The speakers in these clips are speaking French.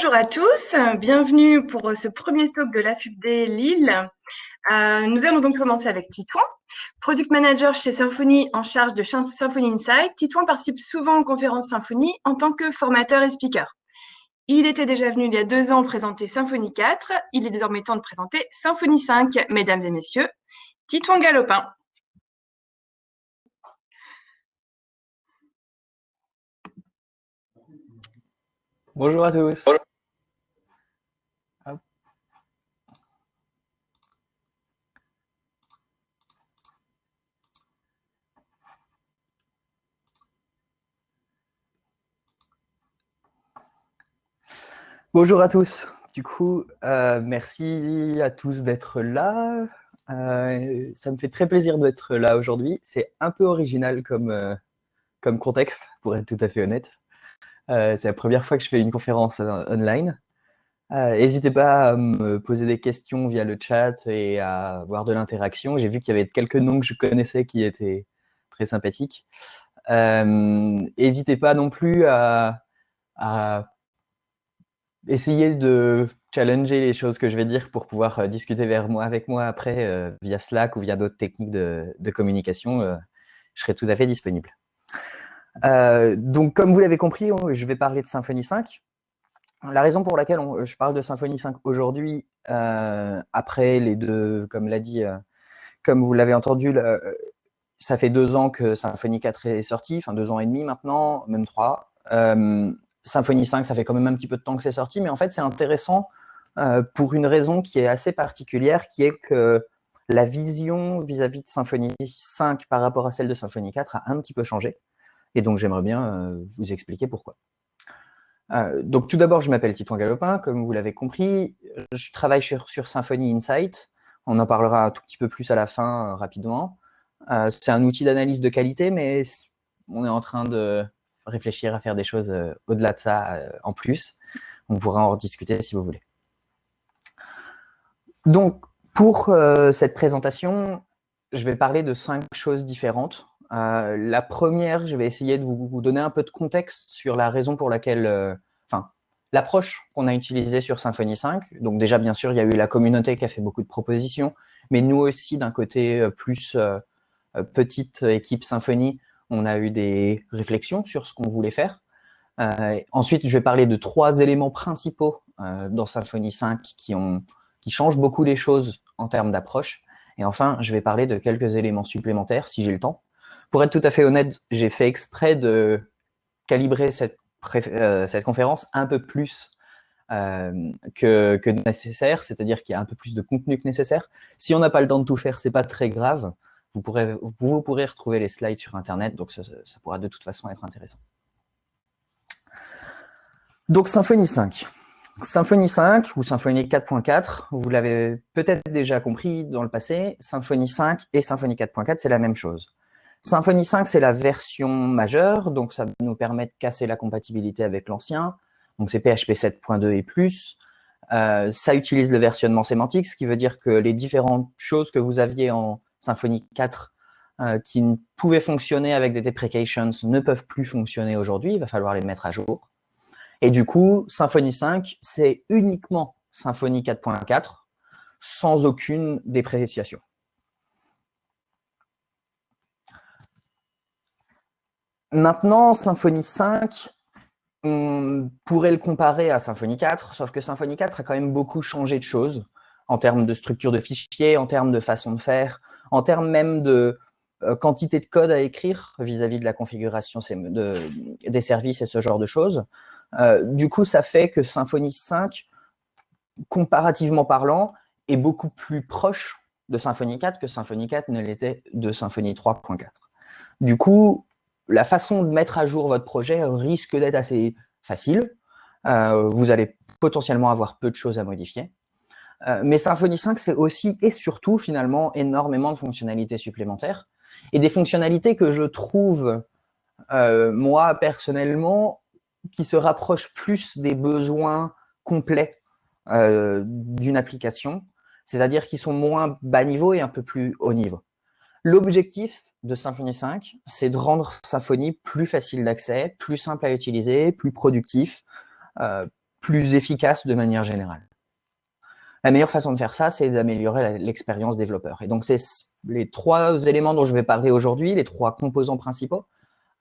Bonjour à tous, bienvenue pour ce premier talk de l'AFUBD Lille. Euh, nous allons donc commencer avec Titouan, Product Manager chez Symfony en charge de Symfony Insight. Titouan participe souvent aux conférences Symfony en tant que formateur et speaker. Il était déjà venu il y a deux ans présenter Symfony 4. Il est désormais temps de présenter Symfony 5, mesdames et messieurs. Titouan Galopin. Bonjour à tous. Bonjour à tous. Du coup, euh, merci à tous d'être là. Euh, ça me fait très plaisir d'être là aujourd'hui. C'est un peu original comme, euh, comme contexte, pour être tout à fait honnête. C'est la première fois que je fais une conférence online. N'hésitez pas à me poser des questions via le chat et à avoir de l'interaction. J'ai vu qu'il y avait quelques noms que je connaissais qui étaient très sympathiques. N'hésitez pas non plus à, essayer de challenger les choses que je vais dire pour pouvoir discuter vers moi, avec moi après via Slack ou via d'autres techniques de, communication. je serai tout à fait disponible. Euh, donc, comme vous l'avez compris, je vais parler de Symfony 5. La raison pour laquelle je parle de Symfony 5 aujourd'hui, euh, après les deux, comme l'a dit, euh, comme vous l'avez entendu, ça fait deux ans que Symfony 4 est sorti, enfin deux ans et demi maintenant, même trois. Symfony 5, ça fait quand même un petit peu de temps que c'est sorti, mais en fait, c'est intéressant pour une raison qui est assez particulière, qui est que la vision vis-à-vis -vis de Symfony 5 par rapport à celle de Symfony 4 a un petit peu changé. Et donc, j'aimerais bien euh, vous expliquer pourquoi. Euh, donc, tout d'abord, je m'appelle Titouan Galopin, comme vous l'avez compris. Je travaille sur, sur, Symfony Insight. On en parlera un tout petit peu plus à la fin, euh, rapidement. C'est un outil d'analyse de qualité, mais on est en train de réfléchir à faire des choses au-delà de ça en plus. On pourra en rediscuter si vous voulez. Donc, pour cette présentation, je vais parler de cinq choses différentes. Euh, la première, je vais essayer de vous, donner un peu de contexte sur la raison pour laquelle, euh, enfin, l'approche qu'on a utilisée sur Symfony 5. Donc déjà, bien sûr, il y a eu la communauté qui a fait beaucoup de propositions, mais nous aussi, d'un côté euh, plus petite équipe Symfony, on a eu des réflexions sur ce qu'on voulait faire. ensuite, je vais parler de trois éléments principaux dans Symfony 5 qui, changent beaucoup les choses en termes d'approche. Et enfin, je vais parler de quelques éléments supplémentaires, si j'ai le temps, pour être tout à fait honnête, j'ai fait exprès de calibrer cette, euh, conférence un peu plus euh, que, que, nécessaire, c'est-à-dire qu'il y a un peu plus de contenu que nécessaire. Si on n'a pas le temps de tout faire, c'est pas très grave. Vous pourrez, vous pourrez retrouver les slides sur Internet, donc ça, pourra de toute façon être intéressant. Donc Symfony 5. Symfony 5 ou Symfony 4.4, vous l'avez peut-être déjà compris dans le passé, Symfony 5 et Symfony 4.4, c'est la même chose. Symfony 5, c'est la version majeure, donc ça nous permet de casser la compatibilité avec l'ancien. Donc c'est PHP 7.2 et plus. Euh, ça utilise le versionnement sémantique, ce qui veut dire que les différentes choses que vous aviez en Symfony 4 euh, qui pouvaient fonctionner avec des deprecations ne peuvent plus fonctionner aujourd'hui. Il va falloir les mettre à jour. Et du coup, Symfony 5, c'est uniquement Symfony 4.4 sans aucune dépréciation. Maintenant, Symfony 5, on pourrait le comparer à Symfony 4, sauf que Symfony 4 a quand même beaucoup changé de choses en termes de structure de fichiers, en termes de façon de faire, en termes même de euh, quantité de code à écrire vis-à-vis de la configuration des services et ce genre de choses. Euh, du coup, ça fait que Symfony 5, comparativement parlant, est beaucoup plus proche de Symfony 4 que Symfony 4 ne l'était de Symfony 3.4. Du coup, la façon de mettre à jour votre projet risque d'être assez facile. Euh, vous allez potentiellement avoir peu de choses à modifier. Euh, mais Symfony 5, c'est aussi et surtout finalement énormément de fonctionnalités supplémentaires et des fonctionnalités que je trouve, euh, moi personnellement, qui se rapprochent plus des besoins complets d'une application, c'est-à-dire qui sont moins bas niveau et un peu plus haut niveau. L'objectif, de Symfony 5, c'est de rendre Symfony plus facile d'accès, plus simple à utiliser, plus productif, euh, plus efficace de manière générale. La meilleure façon de faire ça, c'est d'améliorer l'expérience développeur. Et donc, c'est les trois éléments dont je vais parler aujourd'hui, les trois composants principaux,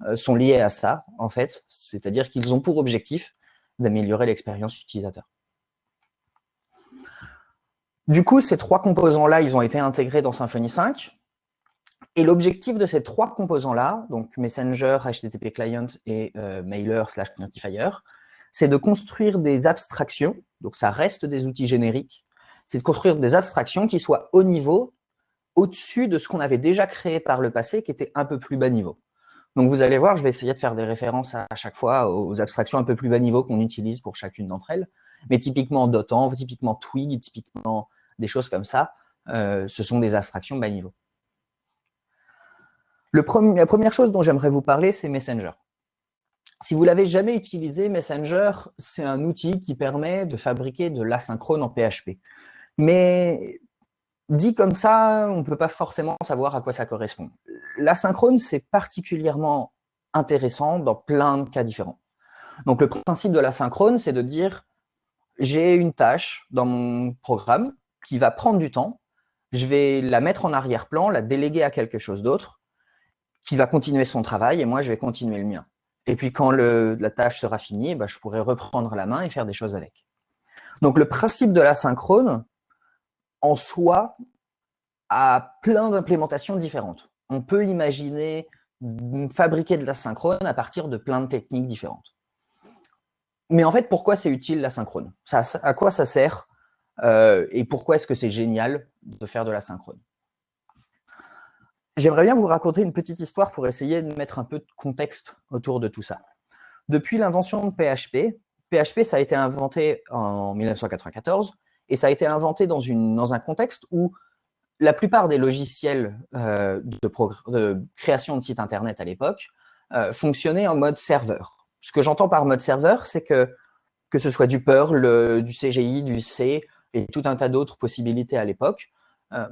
euh, sont liés à ça, en fait. C'est-à-dire qu'ils ont pour objectif d'améliorer l'expérience utilisateur. Du coup, ces trois composants-là, ils ont été intégrés dans Symfony 5. Et l'objectif de ces trois composants-là, donc Messenger, HTTP Client et euh, Mailer slash Notifier, c'est de construire des abstractions, donc ça reste des outils génériques, c'est de construire des abstractions qui soient au niveau, au-dessus de ce qu'on avait déjà créé par le passé, qui était un peu plus bas niveau. Donc vous allez voir, je vais essayer de faire des références à chaque fois aux abstractions un peu plus bas niveau qu'on utilise pour chacune d'entre elles. Mais typiquement Dotan, typiquement Twig, typiquement des choses comme ça, euh, ce sont des abstractions bas niveau. La première chose dont j'aimerais vous parler, c'est Messenger. Si vous l'avez jamais utilisé, Messenger, c'est un outil qui permet de fabriquer de l'asynchrone en PHP. Mais dit comme ça, on ne peut pas forcément savoir à quoi ça correspond. L'asynchrone, c'est particulièrement intéressant dans plein de cas différents. Donc le principe de l'asynchrone, c'est de dire j'ai une tâche dans mon programme qui va prendre du temps, je vais la mettre en arrière-plan, la déléguer à quelque chose d'autre, qui va continuer son travail, et moi, je vais continuer le mien. Et puis quand la tâche sera finie, bah, je pourrai reprendre la main et faire des choses avec. Donc le principe de l'asynchrone, en soi, a plein d'implémentations différentes. On peut imaginer fabriquer de l'asynchrone à partir de plein de techniques différentes. Mais en fait, pourquoi c'est utile l'asynchrone À quoi ça sert euh, Et pourquoi est-ce que c'est génial de faire de l'asynchrone J'aimerais bien vous raconter une petite histoire pour essayer de mettre un peu de contexte autour de tout ça. Depuis l'invention de PHP, PHP, ça a été inventé en 1994 et ça a été inventé dans, une, dans un contexte où la plupart des logiciels euh, de, création de sites Internet à l'époque euh, fonctionnaient en mode serveur. Ce que j'entends par mode serveur, c'est que que ce soit du Perl, du CGI, du C et tout un tas d'autres possibilités à l'époque, euh,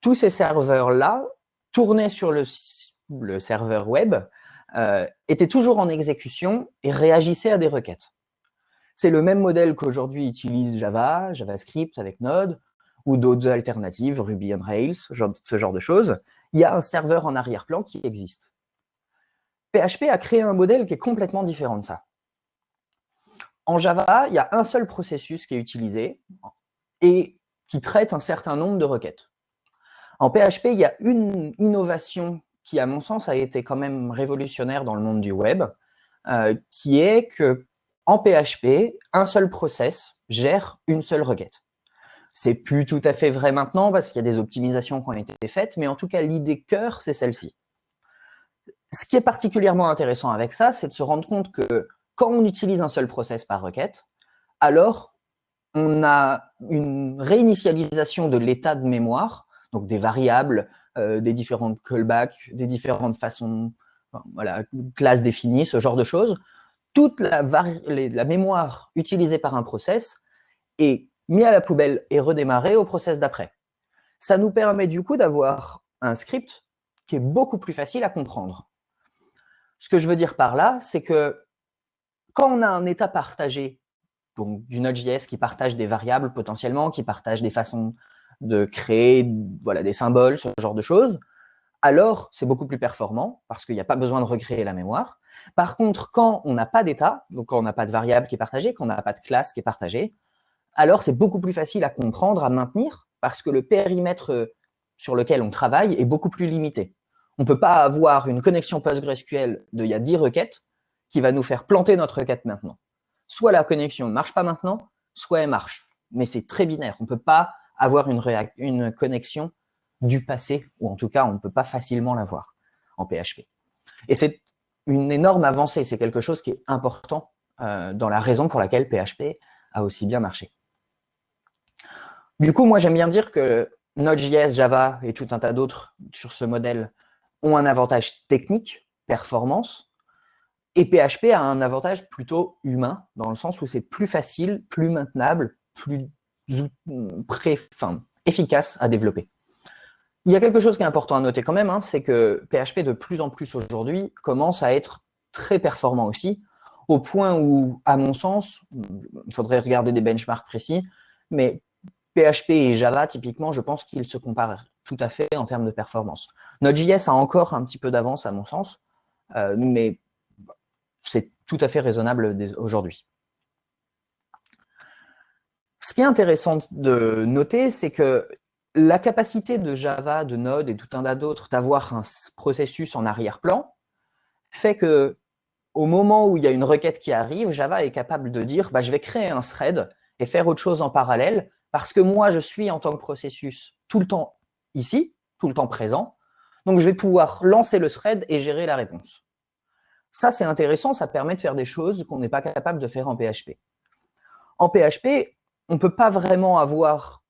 tous ces serveurs-là tournait sur le, serveur web euh, était toujours en exécution et réagissait à des requêtes. C'est le même modèle qu'aujourd'hui utilise Java, JavaScript avec Node, ou d'autres alternatives, Ruby on Rails, ce genre de choses. Il y a un serveur en arrière-plan qui existe. PHP a créé un modèle qui est complètement différent de ça. En Java, il y a un seul processus qui est utilisé et qui traite un certain nombre de requêtes. En PHP, il y a une innovation qui, à mon sens, a été quand même révolutionnaire dans le monde du web, euh, qui est que en PHP, un seul process gère une seule requête. C'est plus tout à fait vrai maintenant parce qu'il y a des optimisations qui ont été faites, mais en tout cas, l'idée cœur, c'est celle-ci. Ce qui est particulièrement intéressant avec ça, c'est de se rendre compte que quand on utilise un seul process par requête, alors on a une réinitialisation de l'état de mémoire donc des variables, euh, des différentes callbacks, des différentes façons, voilà, classes définies, ce genre de choses. Toute la, mémoire utilisée par un process est mise à la poubelle et redémarrée au process d'après. Ça nous permet du coup d'avoir un script qui est beaucoup plus facile à comprendre. Ce que je veux dire par là, c'est que quand on a un état partagé, donc du Node.js qui partage des variables potentiellement, qui partage des façons de créer voilà, des symboles, ce genre de choses, alors c'est beaucoup plus performant parce qu'il n'y a pas besoin de recréer la mémoire. Par contre, quand on n'a pas d'état, donc quand on n'a pas de variable qui est partagée, quand on n'a pas de classe qui est partagée, alors c'est beaucoup plus facile à comprendre, à maintenir, parce que le périmètre sur lequel on travaille est beaucoup plus limité. On ne peut pas avoir une connexion PostgreSQL de y a 10 requêtes qui va nous faire planter notre requête maintenant. Soit la connexion ne marche pas maintenant, soit elle marche. Mais c'est très binaire. On ne peut pas avoir une, une connexion du passé, ou en tout cas, on ne peut pas facilement l'avoir en PHP. Et c'est une énorme avancée, c'est quelque chose qui est important euh, dans la raison pour laquelle PHP a aussi bien marché. Du coup, moi, j'aime bien dire que Node.js, Java et tout un tas d'autres sur ce modèle ont un avantage technique, performance, et PHP a un avantage plutôt humain, dans le sens où c'est plus facile, plus maintenable, plus efficace à développer. Il y a quelque chose qui est important à noter quand même, hein, c'est que PHP de plus en plus aujourd'hui commence à être très performant aussi, au point où, à mon sens, il faudrait regarder des benchmarks précis, mais PHP et Java, typiquement, je pense qu'ils se comparent tout à fait en termes de performance. Node.js a encore un petit peu d'avance, à mon sens, euh, mais c'est tout à fait raisonnable aujourd'hui. Ce qui est intéressant de noter, c'est que la capacité de Java, de Node et tout un tas d'autres d'avoir un processus en arrière-plan fait que au moment où il y a une requête qui arrive, Java est capable de dire bah, je vais créer un thread et faire autre chose en parallèle parce que moi, je suis en tant que processus tout le temps ici, tout le temps présent. Donc, je vais pouvoir lancer le thread et gérer la réponse. Ça, c'est intéressant, ça permet de faire des choses qu'on n'est pas capable de faire en PHP. En PHP, on ne peut pas vraiment avoir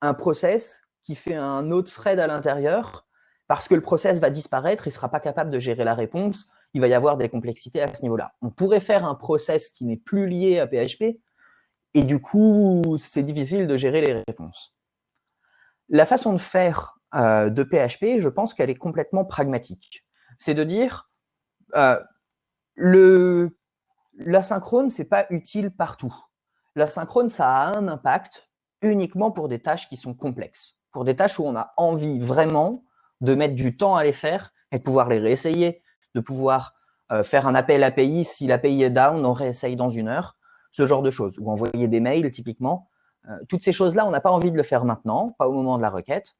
un process qui fait un autre thread à l'intérieur parce que le process va disparaître, il ne sera pas capable de gérer la réponse, il va y avoir des complexités à ce niveau-là. On pourrait faire un process qui n'est plus lié à PHP, et du coup, c'est difficile de gérer les réponses. La façon de faire euh, de PHP, je pense qu'elle est complètement pragmatique. C'est de dire, euh, l'asynchrone, ce n'est pas utile partout. L'asynchrone, ça a un impact uniquement pour des tâches qui sont complexes, pour des tâches où on a envie vraiment de mettre du temps à les faire et de pouvoir les réessayer, de pouvoir euh, faire un appel API. Si l'API est down, on réessaye dans une heure, ce genre de choses. Ou envoyer des mails, typiquement. Euh, toutes ces choses-là, on n'a pas envie de le faire maintenant, pas au moment de la requête.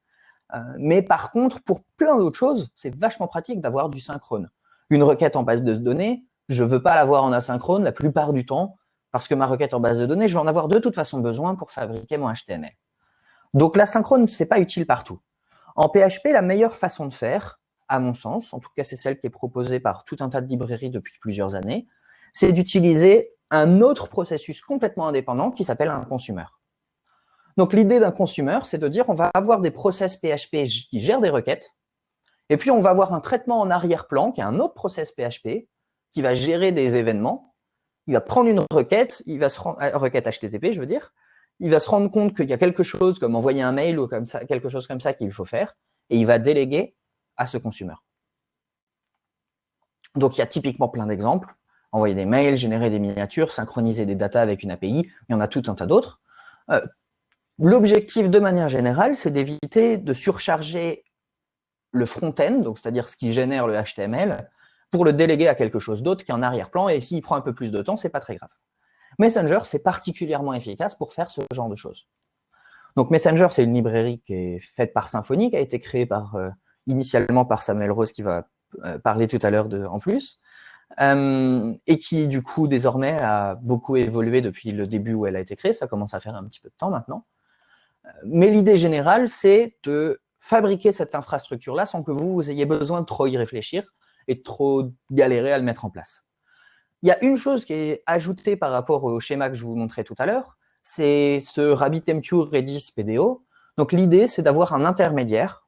Euh, mais par contre, pour plein d'autres choses, c'est vachement pratique d'avoir du synchrone. Une requête en base de données, je ne veux pas l'avoir en asynchrone la plupart du temps, parce que ma requête en base de données, je vais en avoir de toute façon besoin pour fabriquer mon HTML. Donc l'asynchrone, ce n'est pas utile partout. En PHP, la meilleure façon de faire, à mon sens, en tout cas c'est celle qui est proposée par tout un tas de librairies depuis plusieurs années, c'est d'utiliser un autre processus complètement indépendant qui s'appelle un consumer. Donc l'idée d'un consumer, c'est de dire on va avoir des process PHP qui gèrent des requêtes, et puis on va avoir un traitement en arrière-plan qui est un autre process PHP qui va gérer des événements. Il va prendre une requête, il va se rendre, euh, requête HTTP, je veux dire, il va se rendre compte qu'il y a quelque chose comme envoyer un mail ou quelque chose comme ça qu'il faut faire, et il va déléguer à ce consumer. Donc il y a typiquement plein d'exemples envoyer des mails, générer des miniatures, synchroniser des datas avec une API, il y en a tout un tas d'autres. Euh, l'objectif, de manière générale, c'est d'éviter de surcharger le front-end, c'est-à-dire ce qui génère le HTML, pour le déléguer à quelque chose d'autre qui est en arrière-plan, et s'il prend un peu plus de temps, c'est pas très grave. Messenger, c'est particulièrement efficace pour faire ce genre de choses. Donc Messenger, c'est une librairie qui est faite par Symfony, qui a été créée par, euh, initialement par Samuel Rose, qui va euh, parler tout à l'heure en plus. Euh, et qui du coup désormais a beaucoup évolué depuis le début où elle a été créée, ça commence à faire un petit peu de temps maintenant. Mais l'idée générale, c'est de fabriquer cette infrastructure-là sans que vous, vous ayez besoin de trop y réfléchir et trop galérer à le mettre en place. Il y a une chose qui est ajoutée par rapport au schéma que je vous montrais tout à l'heure, c'est ce RabbitMQ Redis PDO. Donc l'idée, c'est d'avoir un intermédiaire,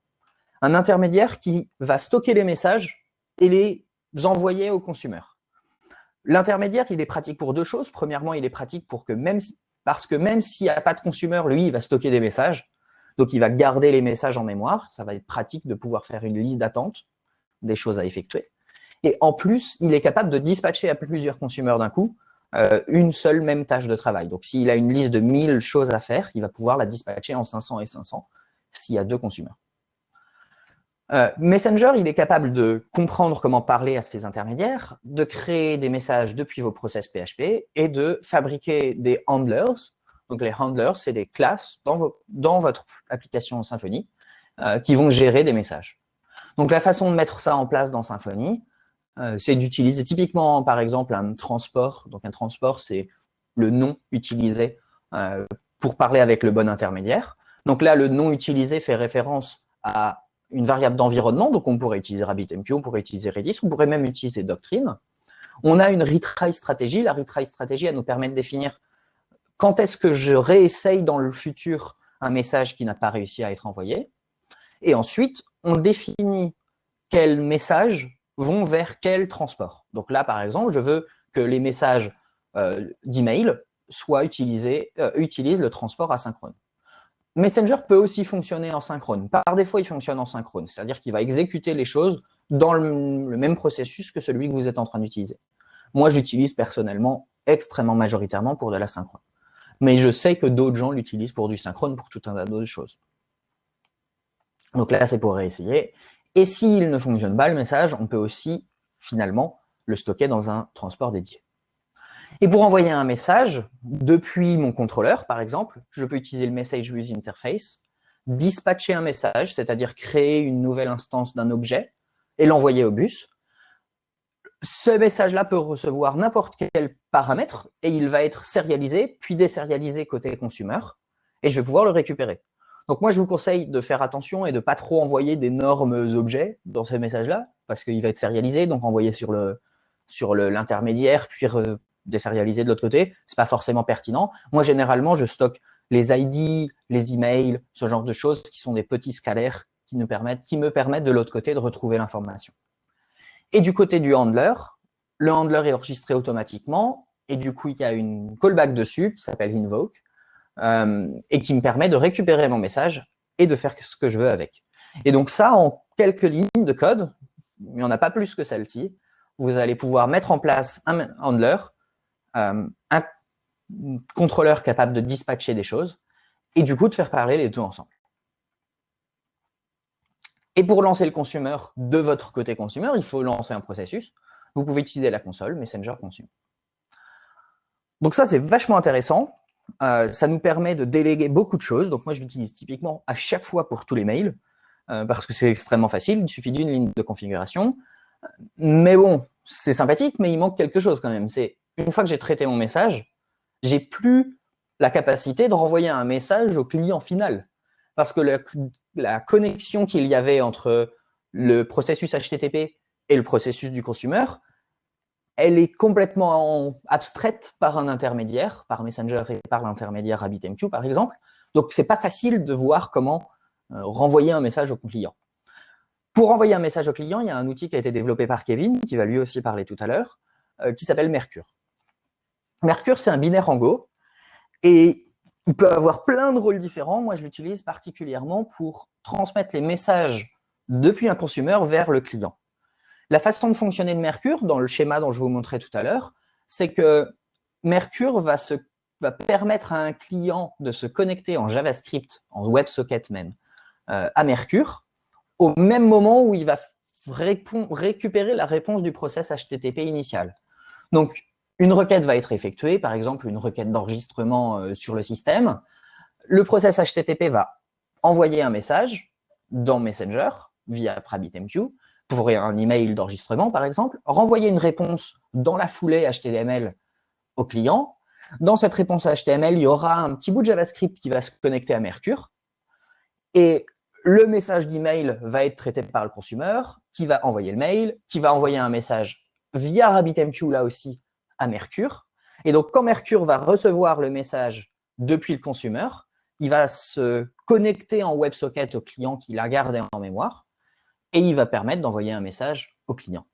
un intermédiaire qui va stocker les messages et les envoyer au consommateurs. L'intermédiaire, il est pratique pour deux choses. Premièrement, il est pratique pour que même, parce que même s'il n'y a pas de consommateur, lui, il va stocker des messages. Donc, il va garder les messages en mémoire. Ça va être pratique de pouvoir faire une liste d'attente des choses à effectuer. Et en plus, il est capable de dispatcher à plusieurs consommateurs d'un coup euh, une seule même tâche de travail. Donc, s'il a une liste de 1000 choses à faire, il va pouvoir la dispatcher en 500 et 500 s'il y a deux consommateurs. Euh, Messenger, il est capable de comprendre comment parler à ses intermédiaires, de créer des messages depuis vos process PHP et de fabriquer des handlers. Donc les handlers, c'est des classes dans, votre application Symfony euh, qui vont gérer des messages. Donc la façon de mettre ça en place dans Symfony, c'est d'utiliser typiquement par exemple un transport. Donc un transport, c'est le nom utilisé pour parler avec le bon intermédiaire. Donc là, le nom utilisé fait référence à une variable d'environnement, donc on pourrait utiliser RabbitMQ, on pourrait utiliser Redis, on pourrait même utiliser Doctrine. On a une retry stratégie. La retry stratégie, elle nous permet de définir quand est-ce que je réessaye dans le futur un message qui n'a pas réussi à être envoyé. Et ensuite, on définit quels messages vont vers quel transport. Donc là, par exemple, je veux que les messages euh, d'email soient utilisés, euh, utilisent le transport asynchrone. Messenger peut aussi fonctionner en synchrone. Par défaut, il fonctionne en synchrone, c'est-à-dire qu'il va exécuter les choses dans le, même processus que celui que vous êtes en train d'utiliser. Moi, j'utilise personnellement extrêmement majoritairement pour de la synchrone. Mais je sais que d'autres gens l'utilisent pour du synchrone, pour tout un tas d'autres choses. Donc là, c'est pour réessayer. Et s'il ne fonctionne pas, le message, on peut aussi, finalement, le stocker dans un transport dédié. Et pour envoyer un message, depuis mon contrôleur, par exemple, je peux utiliser le Message Bus Interface, dispatcher un message, c'est-à-dire créer une nouvelle instance d'un objet et l'envoyer au bus. Ce message-là peut recevoir n'importe quel paramètre et il va être sérialisé, puis désérialisé côté consumer, et je vais pouvoir le récupérer. Donc moi, je vous conseille de faire attention et de pas trop envoyer d'énormes objets dans ce message-là, parce qu'il va être sérialisé, donc envoyé sur le sur l'intermédiaire, puis désérialisé de l'autre côté, c'est pas forcément pertinent. Moi, généralement, je stocke les ID, les emails, ce genre de choses qui sont des petits scalaires qui, nous permettent, qui me permettent de l'autre côté de retrouver l'information. Et du côté du handler, le handler est enregistré automatiquement et du coup, il y a une callback dessus qui s'appelle invoke euh, et qui me permet de récupérer mon message et de faire ce que je veux avec. Et donc ça, en quelques lignes de code, il n'y en a pas plus que celle-ci, vous allez pouvoir mettre en place un handler, euh, un contrôleur capable de dispatcher des choses, et du coup de faire parler les deux ensemble. Et pour lancer le consumer de votre côté consumer, il faut lancer un processus. Vous pouvez utiliser la console Messenger Consumer. Donc ça, c'est vachement intéressant. Euh, ça nous permet de déléguer beaucoup de choses. Donc moi, je l'utilise typiquement à chaque fois pour tous les mails, euh, parce que c'est extrêmement facile. Il suffit d'une ligne de configuration. Mais bon, c'est sympathique, mais il manque quelque chose quand même. C'est une fois que j'ai traité mon message, j'ai plus la capacité de renvoyer un message au client final. Parce que la, connexion qu'il y avait entre le processus HTTP et le processus du consumer, elle est complètement abstraite par un intermédiaire, par Messenger et par l'intermédiaire RabbitMQ par exemple. Donc, c'est pas facile de voir comment euh, renvoyer un message au client. Pour envoyer un message au client, il y a un outil qui a été développé par Kevin, qui va lui aussi parler tout à l'heure, euh, qui s'appelle Mercure. Mercure, c'est un binaire en Go, et il peut avoir plein de rôles différents. Moi, je l'utilise particulièrement pour transmettre les messages depuis un consumer vers le client. La façon de fonctionner de Mercure, dans le schéma dont je vous montrais tout à l'heure, c'est que Mercure va, permettre à un client de se connecter en JavaScript, en WebSocket même, euh, à Mercure, au même moment où il va récupérer la réponse du process HTTP initial. Donc, une requête va être effectuée, par exemple une requête d'enregistrement euh, sur le système. Le process HTTP va envoyer un message dans Messenger via RabbitMQ pour un email d'enregistrement, par exemple, renvoyer une réponse dans la foulée HTML au client. Dans cette réponse HTML, il y aura un petit bout de JavaScript qui va se connecter à Mercure. Et le message d'email va être traité par le consumer, qui va envoyer le mail, qui va envoyer un message via RabbitMQ, là aussi, à Mercure. Et donc, quand Mercure va recevoir le message depuis le consumer, il va se connecter en WebSocket au client qui l'a gardé en mémoire et il va permettre d'envoyer un message au client.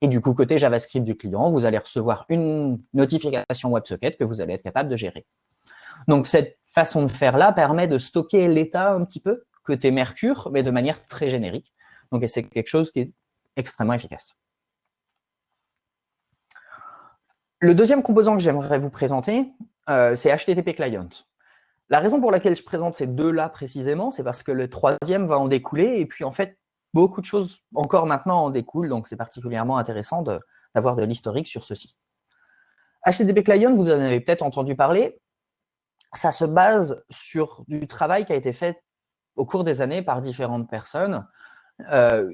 Et du coup, côté JavaScript du client, vous allez recevoir une notification WebSocket que vous allez être capable de gérer. Donc, cette façon de faire-là permet de stocker l'état un petit peu côté Mercure, mais de manière très générique. Donc, c'est quelque chose qui est extrêmement efficace. Le deuxième composant que j'aimerais vous présenter, euh, c'est HTTP Client. La raison pour laquelle je présente ces deux-là précisément, c'est parce que le troisième va en découler, et puis en fait, beaucoup de choses encore maintenant en découlent, donc c'est particulièrement intéressant d'avoir de, l'historique sur ceci. HTTP Client, vous en avez peut-être entendu parler, ça se base sur du travail qui a été fait au cours des années par différentes personnes, euh,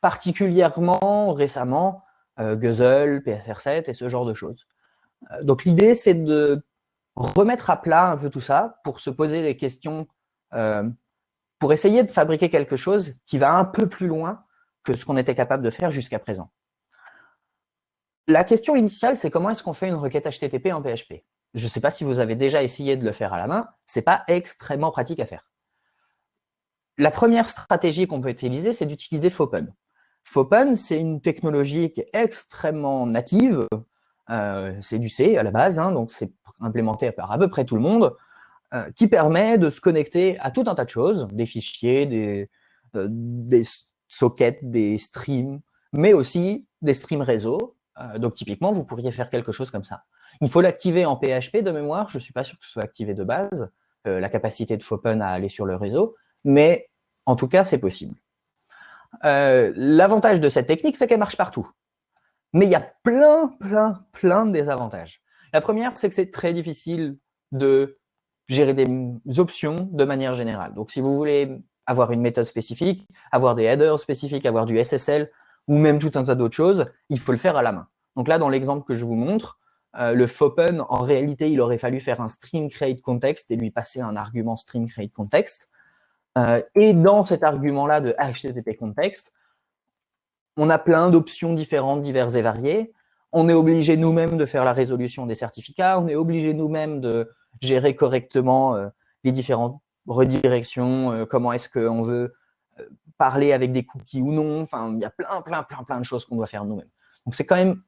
particulièrement récemment euh, Guzzle, PSR7 et ce genre de choses. Euh, donc l'idée, c'est de remettre à plat un peu tout ça pour se poser des questions, euh, pour essayer de fabriquer quelque chose qui va un peu plus loin que ce qu'on était capable de faire jusqu'à présent. La question initiale, c'est comment est-ce qu'on fait une requête HTTP en PHP Je ne sais pas si vous avez déjà essayé de le faire à la main, ce n'est pas extrêmement pratique à faire. La première stratégie qu'on peut utiliser, c'est d'utiliser Fopen. Fopen, c'est une technologie qui est extrêmement native. Euh, c'est du C à la base, hein, donc c'est implémenté par à peu près tout le monde, euh, qui permet de se connecter à tout un tas de choses, des fichiers, des, euh, sockets, des streams, mais aussi des streams réseau donc typiquement, vous pourriez faire quelque chose comme ça. Il faut l'activer en PHP de mémoire, je ne suis pas sûr que ce soit activé de base, la capacité de Fopen à aller sur le réseau, mais en tout cas, c'est possible. L'avantage de cette technique, c'est qu'elle marche partout. Mais il y a plein, plein, plein de désavantages. La première, c'est que c'est très difficile de gérer des options de manière générale. Donc, si vous voulez avoir une méthode spécifique, avoir des headers spécifiques, avoir du SSL, ou même tout un tas d'autres choses, il faut le faire à la main. Donc là, dans l'exemple que je vous montre, euh, le FOPEN, en réalité, il aurait fallu faire un string create context et lui passer un argument string create context. Euh, et dans cet argument-là de HTTP context, on a plein d'options différentes, diverses et variées. On est obligé nous-mêmes de faire la résolution des certificats, on est obligé nous-mêmes de gérer correctement euh, les différentes redirections, euh, comment est-ce qu'on veut euh, parler avec des cookies ou non. Enfin, il y a plein, plein, plein, plein de choses qu'on doit faire nous-mêmes. Donc, c'est quand même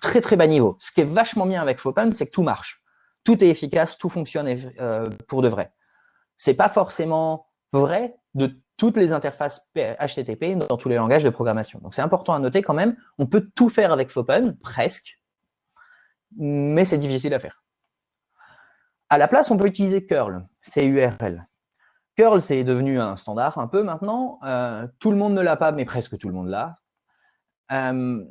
très, très bas niveau. Ce qui est vachement bien avec Fopen, c'est que tout marche. Tout est efficace, tout fonctionne pour de vrai. C'est pas forcément vrai de toutes les interfaces HTTP dans tous les langages de programmation. Donc, c'est important à noter quand même, on peut tout faire avec Fopen, presque, mais c'est difficile à faire. À la place, on peut utiliser curl, C-U-R-L. Curl, c'est devenu un standard un peu maintenant. Euh, tout le monde ne l'a pas, mais presque tout le monde l'a. Euh,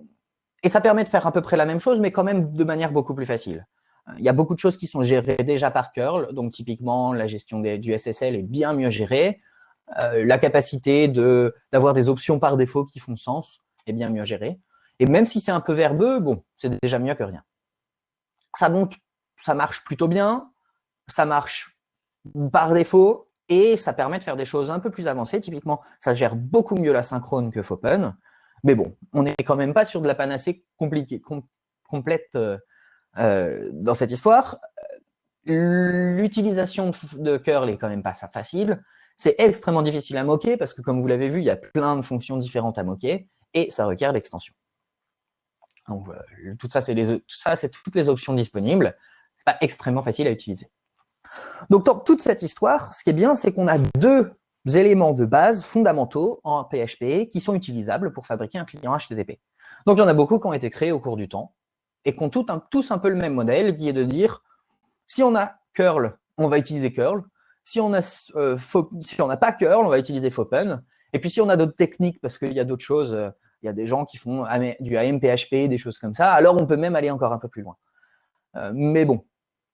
et ça permet de faire à peu près la même chose, mais quand même de manière beaucoup plus facile. Euh, il y a beaucoup de choses qui sont gérées déjà par curl, donc typiquement la gestion du SSL est bien mieux gérée. la capacité d'avoir des options par défaut qui font sens est bien mieux gérée. Et même si c'est un peu verbeux, bon, c'est déjà mieux que rien. Ça donc, ça marche plutôt bien ça marche par défaut et ça permet de faire des choses un peu plus avancées. Typiquement, ça gère beaucoup mieux la synchrone que Fopen. Mais bon, on n'est quand même pas sur de la panacée compliquée, complète euh, euh, dans cette histoire. L'utilisation de curl est quand même pas facile. C'est extrêmement difficile à moquer parce que, comme vous l'avez vu, il y a plein de fonctions différentes à moquer et ça requiert l'extension. Donc, tout ça, c'est toutes les options disponibles. C'est pas extrêmement facile à utiliser. Donc, dans toute cette histoire, ce qui est bien, c'est qu'on a deux éléments de base fondamentaux en PHP qui sont utilisables pour fabriquer un client HTTP. Donc, il y en a beaucoup qui ont été créés au cours du temps et qui ont tous un peu le même modèle qui est de dire, si on a curl, on va utiliser curl. Si on euh, n'a pas curl, on va utiliser fopen. Et puis, si on a d'autres techniques, parce qu'il y a d'autres choses, euh, il y a des gens qui font du AMPHP, des choses comme ça, alors on peut même aller encore un peu plus loin. Euh, mais bon,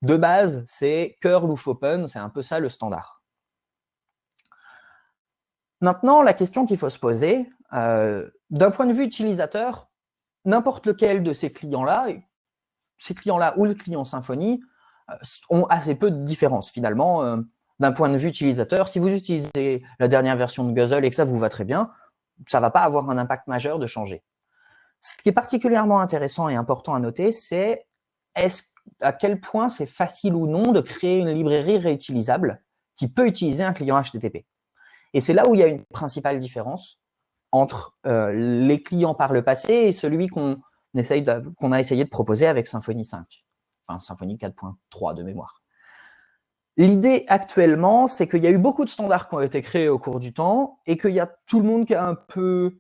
de base, c'est curl ou open, c'est un peu ça le standard. Maintenant, la question qu'il faut se poser, euh, d'un point de vue utilisateur, n'importe lequel de ces clients-là, ces clients-là ou le client Symfony, euh, ont assez peu de différence finalement. Euh, d'un point de vue utilisateur, si vous utilisez la dernière version de Guzzle et que ça vous va très bien, ça ne va pas avoir un impact majeur de changer. Ce qui est particulièrement intéressant et important à noter, c'est est-ce à quel point c'est facile ou non de créer une librairie réutilisable qui peut utiliser un client HTTP. Et c'est là où il y a une principale différence entre euh, les clients par le passé et celui qu'on qu'on a essayé de proposer avec Symfony 5, enfin Symfony 4.3 de mémoire. L'idée actuellement, c'est qu'il y a eu beaucoup de standards qui ont été créés au cours du temps et qu'il y a tout le monde qui est un peu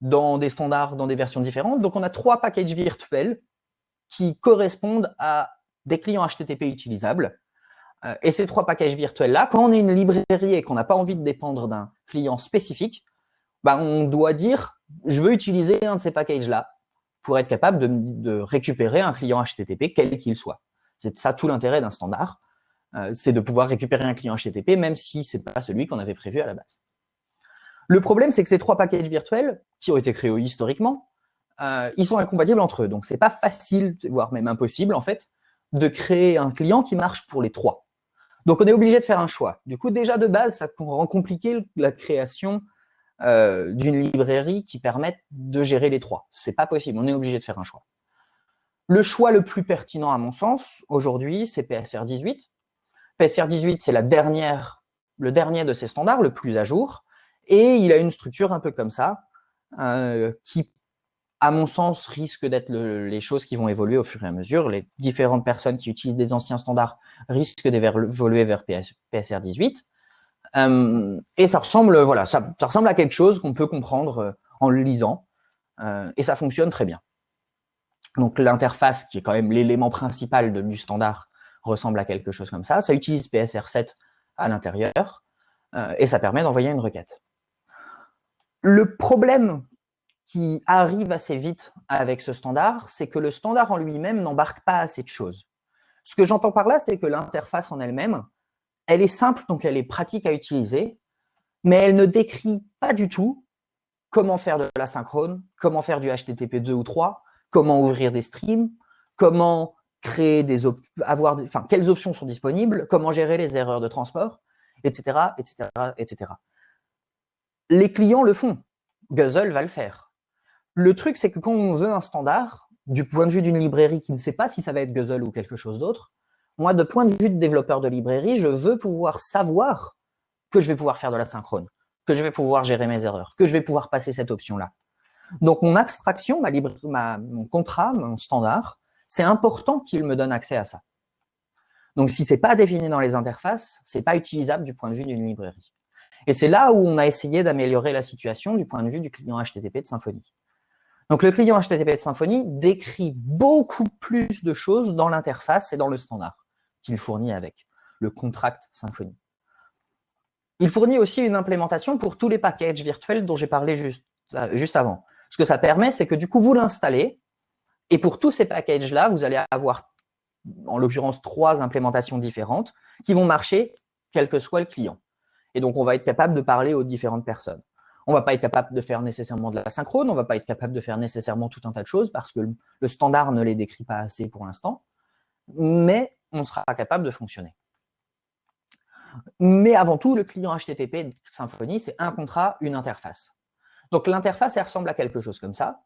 dans des standards, dans des versions différentes. Donc, on a trois packages virtuels qui correspondent à des clients HTTP utilisables. Euh, et ces trois packages virtuels-là, quand on est une librairie et qu'on n'a pas envie de dépendre d'un client spécifique, bah, on doit dire « je veux utiliser un de ces packages-là » pour être capable de, récupérer un client HTTP, quel qu'il soit. C'est ça tout l'intérêt d'un standard, euh, c'est de pouvoir récupérer un client HTTP, même si ce n'est pas celui qu'on avait prévu à la base. Le problème, c'est que ces trois packages virtuels, qui ont été créés historiquement, euh, ils sont incompatibles entre eux. Donc, c'est pas facile, voire même impossible, en fait, de créer un client qui marche pour les trois. Donc, on est obligé de faire un choix. Du coup, déjà de base, ça rend compliqué la création euh, d'une librairie qui permette de gérer les trois. C'est pas possible, on est obligé de faire un choix. Le choix le plus pertinent, à mon sens, aujourd'hui, c'est PSR 18. PSR 18, c'est le dernier de ces standards, le plus à jour, et il a une structure un peu comme ça, euh, qui à mon sens, risque d'être les choses qui vont évoluer au fur et à mesure. Les différentes personnes qui utilisent des anciens standards risquent d'évoluer vers PSR 18. Euh, et ça ressemble, à quelque chose qu'on peut comprendre euh, en le lisant. Euh, et ça fonctionne très bien. Donc l'interface, qui est quand même l'élément principal du standard, ressemble à quelque chose comme ça. Ça utilise PSR7 à l'intérieur et ça permet d'envoyer une requête. Le problème qui arrive assez vite avec ce standard, c'est que le standard en lui-même n'embarque pas assez de choses. Ce que j'entends par là, c'est que l'interface en elle-même, elle est simple, donc elle est pratique à utiliser, mais elle ne décrit pas du tout comment faire de la synchrone, comment faire du HTTP 2 ou 3, comment ouvrir des streams, comment créer des avoir, enfin, quelles options sont disponibles, comment gérer les erreurs de transport, etc., etc., etc. Les clients le font. Guzzle va le faire. Le truc, c'est que quand on veut un standard, du point de vue d'une librairie qui ne sait pas si ça va être Guzzle ou quelque chose d'autre, moi, de point de vue de développeur de librairie, je veux pouvoir savoir que je vais pouvoir faire de la synchrone, que je vais pouvoir gérer mes erreurs, que je vais pouvoir passer cette option-là. Donc, mon abstraction, ma, mon contrat, mon standard, c'est important qu'il me donne accès à ça. Donc, si c'est pas défini dans les interfaces, c'est pas utilisable du point de vue d'une librairie. Et c'est là où on a essayé d'améliorer la situation du point de vue du client HTTP de Symfony. Donc, le client HTTP de Symfony décrit beaucoup plus de choses dans l'interface et dans le standard qu'il fournit avec le contract Symfony. Il fournit aussi une implémentation pour tous les packages virtuels dont j'ai parlé juste, euh, juste avant. Ce que ça permet, c'est que du coup, vous l'installez, et pour tous ces packages-là, vous allez avoir, en l'occurrence, trois implémentations différentes qui vont marcher quel que soit le client. Et donc, on va être capable de parler aux différentes personnes. On ne va pas être capable de faire nécessairement de la synchrone, on ne va pas être capable de faire nécessairement tout un tas de choses parce que le standard ne les décrit pas assez pour l'instant, mais on sera capable de fonctionner. Mais avant tout, le client HTTP Symfony, c'est un contrat, une interface. Donc l'interface, elle ressemble à quelque chose comme ça.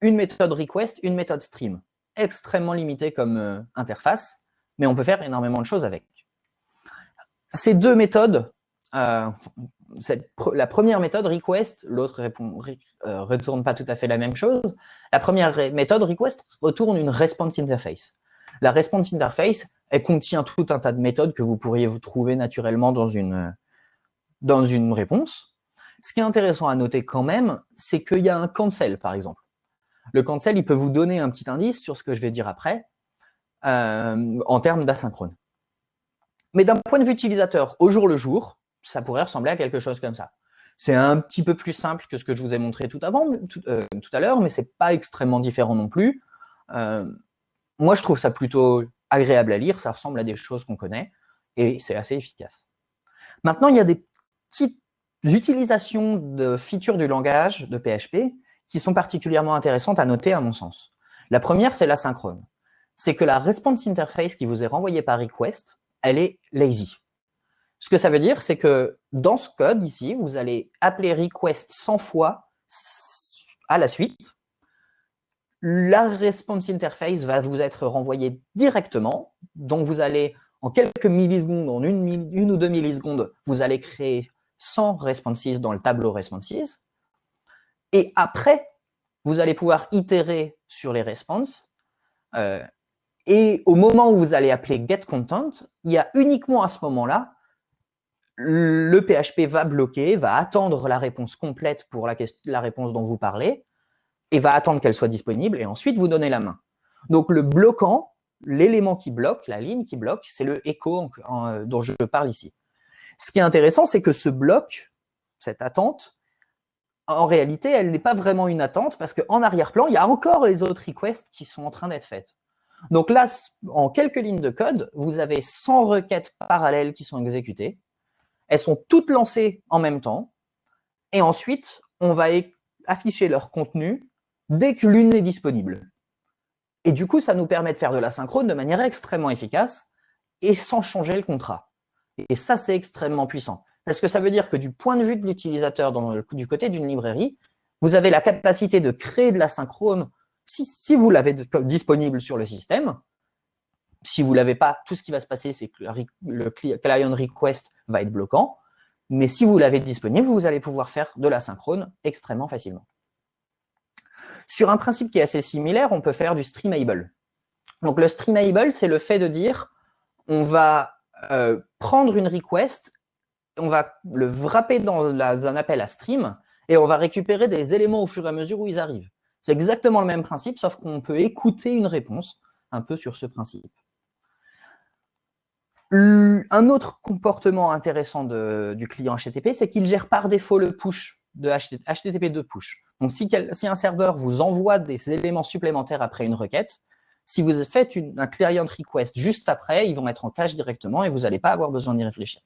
Une méthode request, une méthode stream. Extrêmement limitée comme euh, interface, mais on peut faire énormément de choses avec. Ces deux méthodes, euh, la première méthode request, l'autre euh, retourne pas tout à fait la même chose. La première méthode request retourne une response interface. La response interface, contient tout un tas de méthodes que vous pourriez vous trouver naturellement dans une, dans une réponse. Ce qui est intéressant à noter quand même, c'est qu'il y a un cancel, par exemple. Le cancel, il peut vous donner un petit indice sur ce que je vais dire après, euh, en termes d'asynchrone. Mais d'un point de vue utilisateur, au jour le jour, ça pourrait ressembler à quelque chose comme ça. C'est un petit peu plus simple que ce que je vous ai montré tout, avant, tout, euh, à l'heure, mais c'est pas extrêmement différent non plus. Euh, moi, je trouve ça plutôt agréable à lire, ça ressemble à des choses qu'on connaît, et c'est assez efficace. Maintenant, il y a des petites utilisations de features du langage de PHP qui sont particulièrement intéressantes à noter à mon sens. La première, c'est l'asynchrone. C'est que la response interface qui vous est renvoyée par request, elle est lazy. Ce que ça veut dire, c'est que dans ce code ici, vous allez appeler request 100 fois à la suite, la response interface va vous être renvoyée directement. Donc, vous allez, en quelques millisecondes, en une, ou deux millisecondes, vous allez créer 100 responses dans le tableau responses. Et après, vous allez pouvoir itérer sur les responses. Euh, et au moment où vous allez appeler getContent, il y a uniquement à ce moment-là, le PHP va bloquer, va attendre la réponse complète pour la, réponse dont vous parlez, et va attendre qu'elle soit disponible, et ensuite vous donnez la main. Donc le bloquant, l'élément qui bloque, la ligne qui bloque, c'est le écho dont je parle ici. Ce qui est intéressant, c'est que ce bloc, cette attente, en réalité, elle n'est pas vraiment une attente parce qu'en arrière-plan, il y a encore les autres requests qui sont en train d'être faites. Donc là, en quelques lignes de code, vous avez 100 requêtes parallèles qui sont exécutées. Elles sont toutes lancées en même temps. Et ensuite, on va afficher leur contenu dès que l'une est disponible. Et du coup, ça nous permet de faire de la synchrone de manière extrêmement efficace et sans changer le contrat. Et ça, c'est extrêmement puissant. Parce que ça veut dire que du point de vue de l'utilisateur, du côté d'une librairie, vous avez la capacité de créer de la synchrone si, vous l'avez disponible sur le système. Si vous ne l'avez pas, tout ce qui va se passer, c'est que le client request va être bloquant. Mais si vous l'avez disponible, vous allez pouvoir faire de la synchrone extrêmement facilement. Sur un principe qui est assez similaire, on peut faire du streamable. Donc le streamable, c'est le fait de dire, on va euh, prendre une request, on va le wrapper dans, un appel à stream, et on va récupérer des éléments au fur et à mesure où ils arrivent. C'est exactement le même principe, sauf qu'on peut écouter une réponse un peu sur ce principe. Un autre comportement intéressant du client HTTP, c'est qu'il gère par défaut le push de HTTP de push. Donc, si, un serveur vous envoie des éléments supplémentaires après une requête, si vous faites un client request juste après, ils vont être en cache directement et vous n'allez pas avoir besoin d'y réfléchir.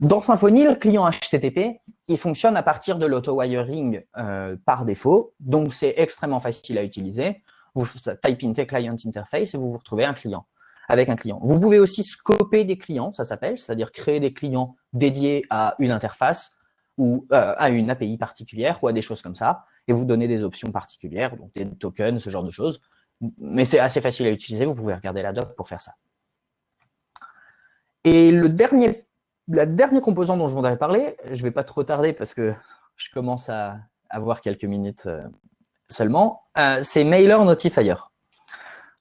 Dans Symfony, le client HTTP, il fonctionne à partir de l'auto-wiring euh, par défaut, donc c'est extrêmement facile à utiliser. Vous type in client interface et vous vous retrouvez un client avec un client. Vous pouvez aussi scoper des clients, ça s'appelle, c'est-à-dire créer des clients dédiés à une interface ou euh, à une API particulière ou à des choses comme ça, et vous donner des options particulières, donc des tokens, ce genre de choses. Mais c'est assez facile à utiliser, vous pouvez regarder la doc pour faire ça. Et le dernier, la dernière composante dont je voudrais parler, je ne vais pas trop tarder parce que je commence à avoir quelques minutes euh, seulement, euh, c'est Mailer Notifier.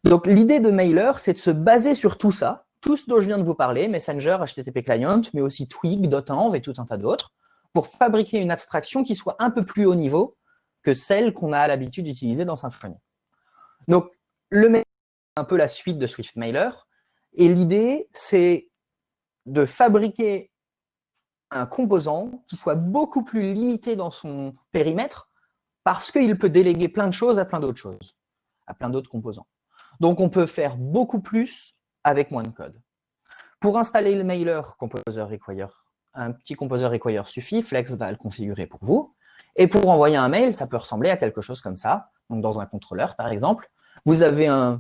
Donc, l'idée de Mailer, c'est de se baser sur tout ça, tout ce dont je viens de vous parler, Messenger, HTTP Client, mais aussi Twig, Dotenv et tout un tas d'autres, pour fabriquer une abstraction qui soit un peu plus haut niveau que celle qu'on a l'habitude d'utiliser dans Symfony. Donc, le Mailer, c'est un peu la suite de Swift Mailer, et l'idée, c'est de fabriquer un composant qui soit beaucoup plus limité dans son périmètre parce qu'il peut déléguer plein de choses à plein d'autres choses, à plein d'autres composants. Donc, on peut faire beaucoup plus avec moins de code. Pour installer le mailer Composer Require, un petit Composer Require suffit, Flex va le configurer pour vous. Et pour envoyer un mail, ça peut ressembler à quelque chose comme ça. Dans un contrôleur, par exemple, vous avez un,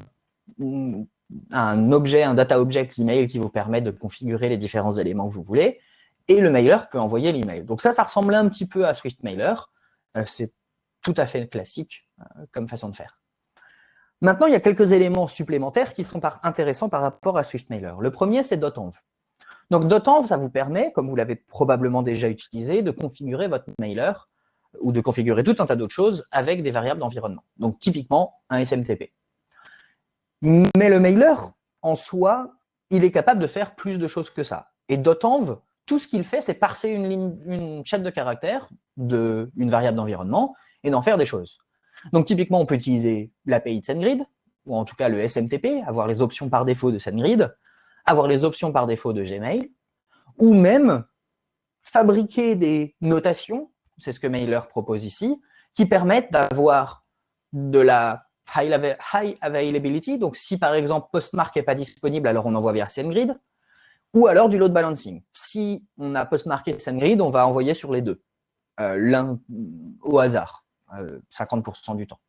objet, un data object email qui vous permet de configurer les différents éléments que vous voulez. Et le mailer peut envoyer l'email. Donc ça, ça ressemble un petit peu à Swift Mailer. Euh, c'est tout à fait classique euh, comme façon de faire. Maintenant, il y a quelques éléments supplémentaires qui sont intéressants par rapport à SwiftMailer. Le premier, c'est .env. Donc .env, ça vous permet, comme vous l'avez probablement déjà utilisé, de configurer votre mailer ou de configurer tout un tas d'autres choses avec des variables d'environnement. Donc typiquement, un SMTP. Mais le mailer, en soi, il est capable de faire plus de choses que ça. Et .env, tout ce qu'il fait, c'est parser une, une chaîne de caractères d'une variable d'environnement et d'en faire des choses. Donc typiquement, on peut utiliser l'API de SendGrid, ou en tout cas le SMTP, avoir les options par défaut de SendGrid, avoir les options par défaut de Gmail, ou même fabriquer des notations, c'est ce que Mailer propose ici, qui permettent d'avoir de la high, availability, donc si par exemple Postmark n'est pas disponible, alors on envoie via SendGrid, ou alors du load balancing. Si on a Postmark et SendGrid, on va envoyer sur les deux, euh, l'un au hasard. 50% euh, du temps.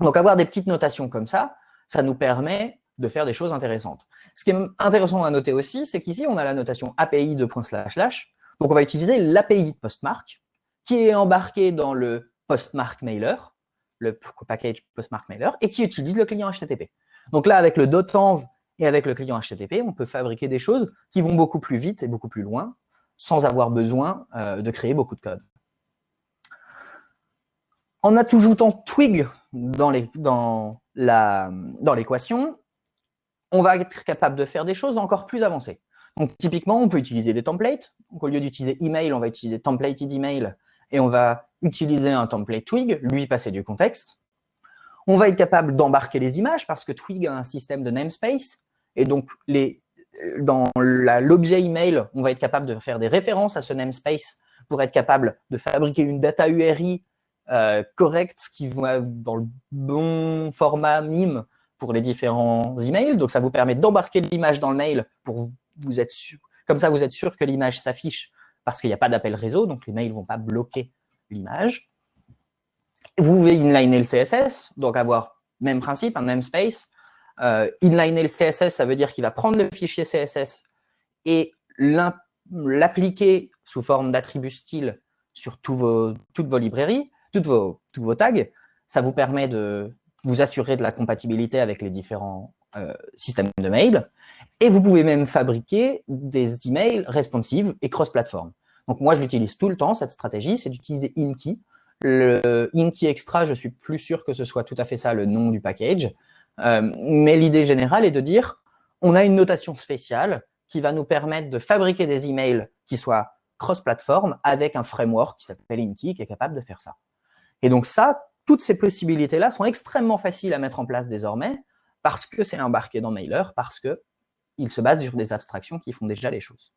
Donc, avoir des petites notations comme ça, ça nous permet de faire des choses intéressantes. Ce qui est intéressant à noter aussi, c'est qu'ici, on a la notation API de slash slash. Donc, on va utiliser l'API de Postmark, qui est embarqué dans le Postmark Mailer, le package Postmark Mailer, et qui utilise le client HTTP. Donc là, avec le .env et avec le client HTTP, on peut fabriquer des choses qui vont beaucoup plus vite et beaucoup plus loin, sans avoir besoin euh, de créer beaucoup de code. En ajoutant twig dans l'équation, on va être capable de faire des choses encore plus avancées. Donc, typiquement, on peut utiliser des templates. Au lieu d'utiliser email, on va utiliser templated email et on va utiliser un template Twig, lui passer du contexte. On va être capable d'embarquer les images parce que Twig a un système de namespace. Et donc, dans l'objet email, on va être capable de faire des références à ce namespace pour être capable de fabriquer une data URI euh, correct, qui va dans le bon format MIME pour les différents emails. Donc, ça vous permet d'embarquer l'image dans le mail pour vous être sûr. Comme ça, vous êtes sûr que l'image s'affiche parce qu'il n'y a pas d'appel réseau, donc les mails ne vont pas bloquer l'image. Vous pouvez inliner le CSS, donc avoir même principe, un namespace. Euh, inliner le CSS, ça veut dire qu'il va prendre le fichier CSS et l'appliquer sous forme d'attribut style sur toutes vos librairies toutes vos, tags. Ça vous permet de vous assurer de la compatibilité avec les différents euh, systèmes de mail. Et vous pouvez même fabriquer des emails responsives et cross-platform. Donc moi, je l'utilise tout le temps, cette stratégie, c'est d'utiliser Inky. Le Inky Extra, je suis plus sûr que ce soit tout à fait ça le nom du package. Euh, mais l'idée générale est de dire, on a une notation spéciale qui va nous permettre de fabriquer des emails qui soient cross-platform avec un framework qui s'appelle Inky qui est capable de faire ça. Et donc ça, toutes ces possibilités-là sont extrêmement faciles à mettre en place désormais parce que c'est embarqué dans Mailer, parce qu'il se base sur des abstractions qui font déjà les choses.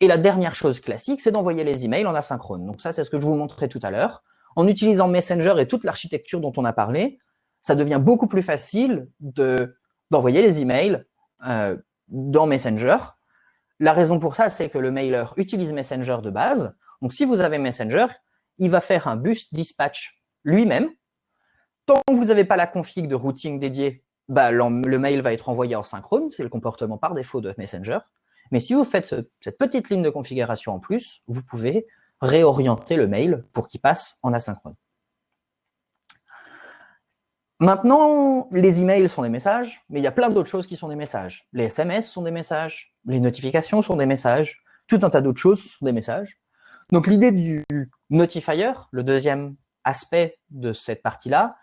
Et la dernière chose classique, c'est d'envoyer les emails en asynchrone. Donc ça, c'est ce que je vous montrais tout à l'heure. En utilisant Messenger et toute l'architecture dont on a parlé, ça devient beaucoup plus facile d'envoyer les emails euh, dans Messenger. La raison pour ça, c'est que le mailer utilise Messenger de base. Donc si vous avez Messenger, il va faire un bus dispatch lui-même. Tant que vous n'avez pas la config de routing dédiée, bah, le mail va être envoyé en synchrone, c'est le comportement par défaut de Messenger. Mais si vous faites cette petite ligne de configuration en plus, vous pouvez réorienter le mail pour qu'il passe en asynchrone. Maintenant, les emails sont des messages, mais il y a plein d'autres choses qui sont des messages. Les SMS sont des messages, les notifications sont des messages, tout un tas d'autres choses sont des messages. Donc l'idée du notifier, le deuxième aspect de cette partie-là,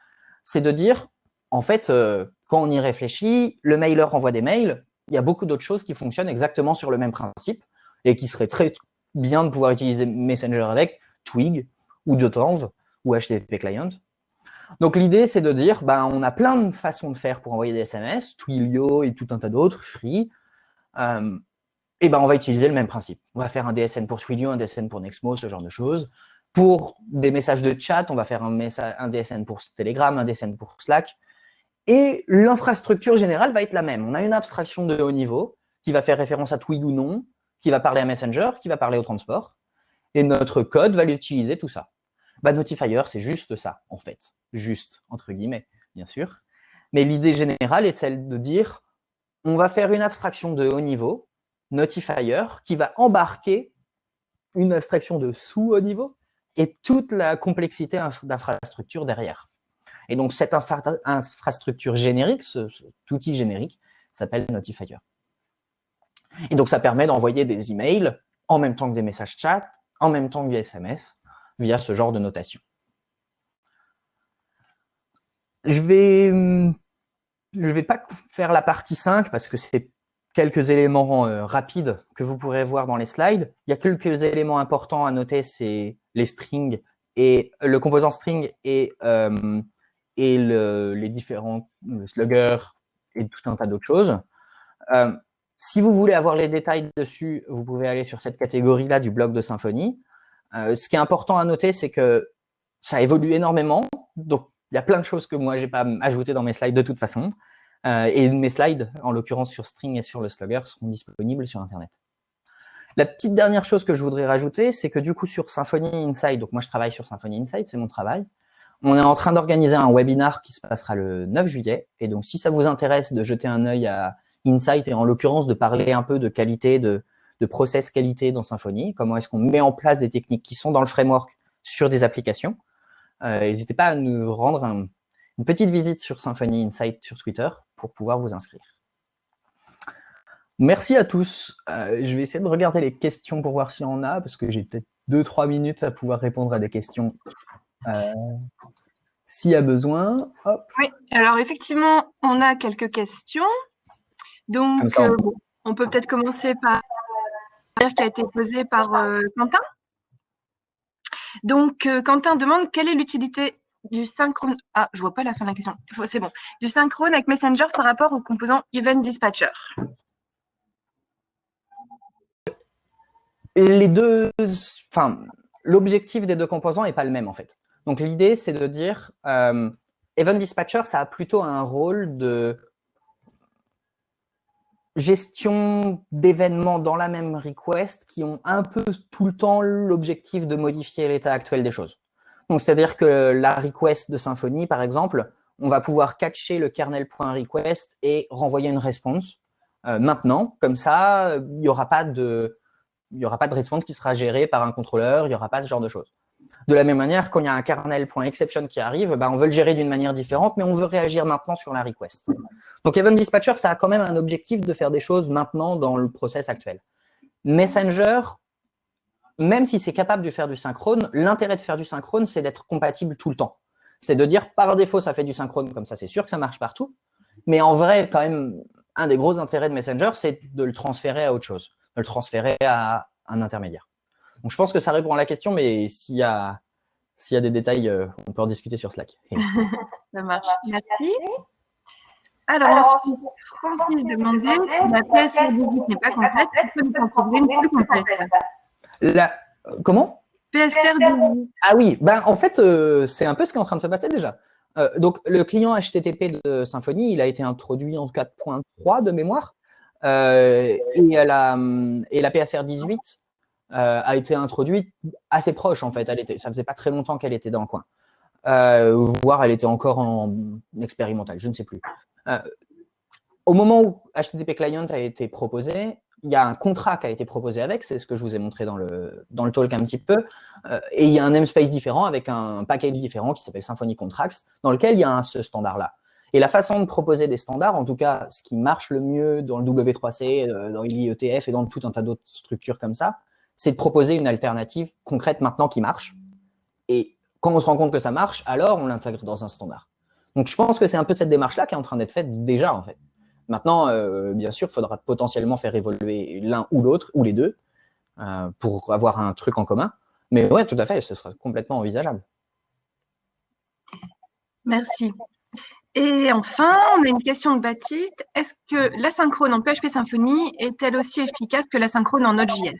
c'est de dire, en fait, euh, quand on y réfléchit, le mailer envoie des mails, il y a beaucoup d'autres choses qui fonctionnent exactement sur le même principe et qui seraient très bien de pouvoir utiliser Messenger avec, Twig ou Dotanv ou HTTP Client. Donc l'idée, c'est de dire, ben, on a plein de façons de faire pour envoyer des SMS, Twilio et tout un tas d'autres, Free. Euh, et ben, on va utiliser le même principe. On va faire un DSN pour Twilio, un DSN pour Nexmo, ce genre de choses. Pour des messages de chat, on va faire un, un DSN pour Telegram, un DSN pour Slack. Et l'infrastructure générale va être la même. On a une abstraction de haut niveau qui va faire référence à Twig ou non, qui va parler à Messenger, qui va parler au transport. Et notre code va l'utiliser tout ça. Bah, Notifier, c'est juste ça, en fait. Juste, entre guillemets, bien sûr. Mais l'idée générale est celle de dire, on va faire une abstraction de haut niveau, Notifier, qui va embarquer une abstraction de sous-haut niveau et toute la complexité d'infrastructure derrière. Et donc, cette infrastructure générique, ce, cet outil générique, s'appelle Notifier. Et donc, ça permet d'envoyer des emails en même temps que des messages chat, en même temps que des SMS, via ce genre de notation. Je vais, je vais pas faire la partie 5 parce que c'est quelques éléments euh, rapides que vous pourrez voir dans les slides. Il y a quelques éléments importants à noter, c'est les strings et le composant string et euh, et les différents sluggers et tout un tas d'autres choses. Euh, si vous voulez avoir les détails dessus, vous pouvez aller sur cette catégorie-là du blog de Symfony. Euh, ce qui est important à noter, c'est que ça évolue énormément. Donc, il y a plein de choses que moi, j'ai pas ajouté dans mes slides de toute façon. Euh, et mes slides, en l'occurrence sur String et sur le Slugger, seront disponibles sur Internet. La petite dernière chose que je voudrais rajouter, c'est que du coup, sur Symfony Insight, donc moi, je travaille sur Symfony Insight, c'est mon travail, on est en train d'organiser un webinar qui se passera le 9 juillet. Et donc, si ça vous intéresse de jeter un œil à Insight et en l'occurrence de parler un peu de qualité, de, process qualité dans Symfony, comment est-ce qu'on met en place des techniques qui sont dans le framework sur des applications, euh, n'hésitez pas à nous rendre une petite visite sur Symfony Insight sur Twitter pour pouvoir vous inscrire. Merci à tous. Euh, je vais essayer de regarder les questions pour voir s'il y en a, parce que j'ai peut-être 2-3 minutes à pouvoir répondre à des questions euh, s'il y a besoin. Oui, alors effectivement, on a quelques questions. Donc, on... Euh, peut peut-être commencer par qui a été posée par Quentin. Donc, Quentin demande quelle est l'utilité du synchrone. Ah, je vois pas la fin de la question. C'est bon. Du synchrone avec Messenger par rapport au composant Event Dispatcher. Les deux, enfin, l'objectif des deux composants n'est pas le même en fait. Donc l'idée, c'est de dire, euh, Event Dispatcher, ça a plutôt un rôle de gestion d'événements dans la même request qui ont un peu tout le temps l'objectif de modifier l'état actuel des choses. Donc c'est-à-dire que la request de Symfony, par exemple, on va pouvoir catcher le kernel.request et renvoyer une réponse euh, maintenant. Comme ça, il n'y aura pas de il aura pas de réponse qui sera gérée par un contrôleur, il n'y aura pas ce genre de choses. De la même manière, quand il y a un kernel.exception qui arrive, bah, on veut le gérer d'une manière différente, mais on veut réagir maintenant sur la request. Donc Event Dispatcher, ça a quand même un objectif de faire des choses maintenant dans le process actuel. Messenger, même si c'est capable de faire du synchrone, l'intérêt de faire du synchrone, c'est d'être compatible tout le temps. C'est de dire, par défaut, ça fait du synchrone, comme ça, c'est sûr que ça marche partout. Mais en vrai, quand même, un des gros intérêts de Messenger, c'est de le transférer à autre chose, de le transférer à un intermédiaire. Donc, je pense que ça répond à la question, mais s'il y a, s'il y a des détails, on peut en discuter sur Slack. Ça marche. Merci. Alors, Francis demandait, la 18 n'est pas complète, peut nous en trouver une plus complète la... Comment? PSR 18. Ah oui, ben, en fait, c'est un peu ce qui est en train de se passer déjà. donc, le client HTTP de Symfony, il a été introduit en 4.3 de mémoire. et, la, et la PSR 18 euh, a été introduite assez proche en fait. Elle était, ça faisait pas très longtemps qu'elle était dans le coin. Euh, voire elle était encore en expérimental, je ne sais plus. Euh, au moment où HTTP Client a été proposé, il y a un contrat qui a été proposé avec, c'est ce que je vous ai montré dans le, dans le talk un petit peu, et il y a un namespace différent avec un package différent qui s'appelle Symfony Contracts, dans lequel il y a ce standard-là. Et la façon de proposer des standards, en tout cas, ce qui marche le mieux dans le W3C, dans l'IETF et dans tout un tas d'autres structures comme ça, c'est de proposer une alternative concrète maintenant qui marche. Et quand on se rend compte que ça marche, alors on l'intègre dans un standard. Donc je pense que c'est un peu cette démarche-là qui est en train d'être faite déjà en fait. Maintenant, euh, bien sûr, il faudra potentiellement faire évoluer l'un ou l'autre, ou les deux, euh, pour avoir un truc en commun. Mais ouais, tout à fait, ce sera complètement envisageable. Merci. Et enfin, on a une question de Baptiste. Est-ce que l'asynchrone en PHP Symfony est-elle aussi efficace que l'asynchrone en Node.js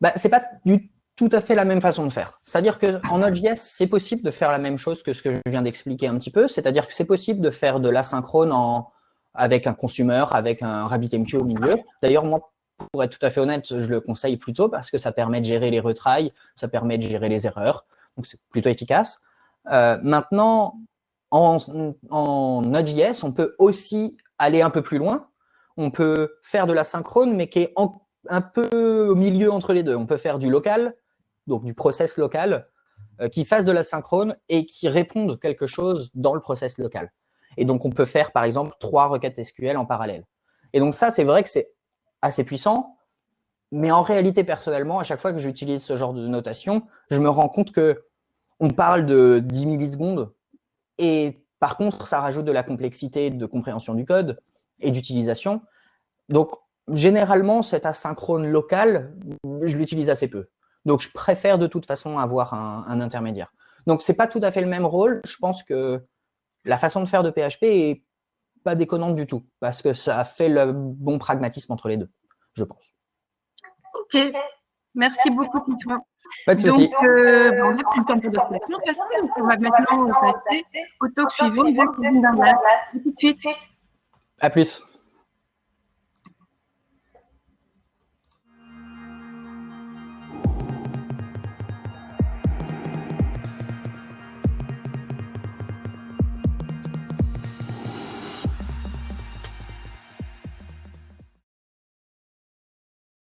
bah, c'est pas du tout à fait la même façon de faire. C'est-à-dire qu'en Node.js, c'est possible de faire la même chose que ce que je viens d'expliquer un petit peu. C'est-à-dire que c'est possible de faire de l'asynchrone en, avec un consumer, avec un RabbitMQ au milieu. D'ailleurs, moi, pour être tout à fait honnête, je le conseille plutôt parce que ça permet de gérer les retries, ça permet de gérer les erreurs. Donc, c'est plutôt efficace. Euh, maintenant, en, en Node.js, on peut aussi aller un peu plus loin. On peut faire de l'asynchrone, mais qui est un peu au milieu entre les deux. On peut faire du local, donc du process local, euh, qui fasse de la synchrone et qui réponde quelque chose dans le process local. Et donc, on peut faire, par exemple, trois requêtes SQL en parallèle. Et donc, ça, c'est vrai que c'est assez puissant, mais en réalité, personnellement, à chaque fois que j'utilise ce genre de notation, je me rends compte que on parle de 10 millisecondes et par contre, ça rajoute de la complexité de compréhension du code et d'utilisation. Donc, généralement, cet asynchrone local, je l'utilise assez peu. Donc, je préfère de toute façon avoir un, intermédiaire. Donc, c'est pas tout à fait le même rôle. Je pense que la façon de faire de PHP est pas déconnante du tout, parce que ça fait le bon pragmatisme entre les deux, je pense. Ok, merci beaucoup, Titouan. Pas de souci. Donc, euh, on n'a plus le temps pour d'autres questions, parce qu'on va maintenant passer au talk suivant de Kevin Dundas. tout de suite. À plus.